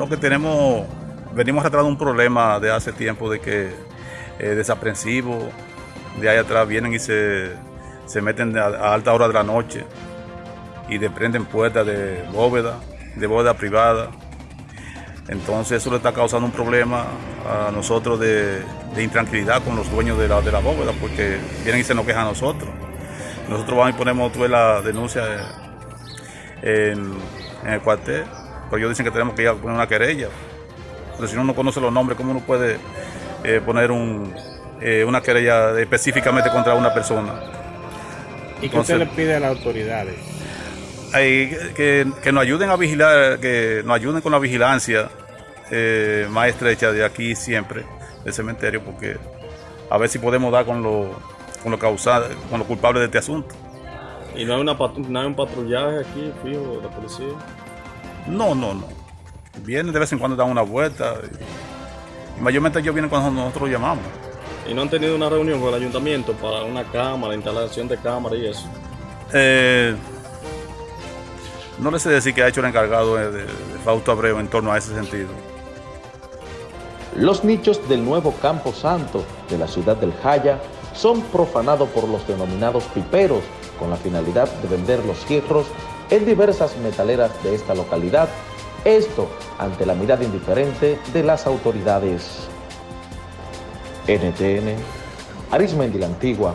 Lo que tenemos, venimos arrastrando un problema de hace tiempo de que eh, desaprensivos de ahí atrás vienen y se, se meten a, a, alta hora de la noche y desprenden puertas de bóveda, de bóveda privada. Entonces eso le está causando un problema a nosotros de, intranquilidad con los dueños de la, de la bóveda porque vienen y se nos quejan a nosotros. Nosotros vamos y ponemos tuve la denuncia en, en, el cuartel, pero ellos dicen que tenemos que ir a poner una querella. Pero si uno no conoce los nombres, ¿cómo uno puede eh, poner un, eh, una querella específicamente contra una persona? ¿Y qué usted le pide a las autoridades? Que, que, nos ayuden a vigilar, que nos ayuden con la vigilancia eh, más estrecha de aquí siempre, del cementerio, porque a ver si podemos dar con los con los causados, con los culpables de este asunto. ¿Y no hay, una no hay un patrullaje aquí, fijo, de la policía? No, no, no. Vienen de vez en cuando, dan una vuelta. Y, mayormente ellos vienen cuando nosotros llamamos. ¿Y no han tenido una reunión con el ayuntamiento para una cámara, instalación de cámara y eso? Eh, no les sé decir que ha hecho el encargado de, de, de Fausto Abreu en torno a ese sentido. Los nichos del nuevo Campo Santo de la ciudad del Jaya son profanados por los denominados piperos con la finalidad de vender los hierros en diversas metaleras de esta localidad, esto ante la mirada indiferente de las autoridades. NTN, Arismendi la Antigua,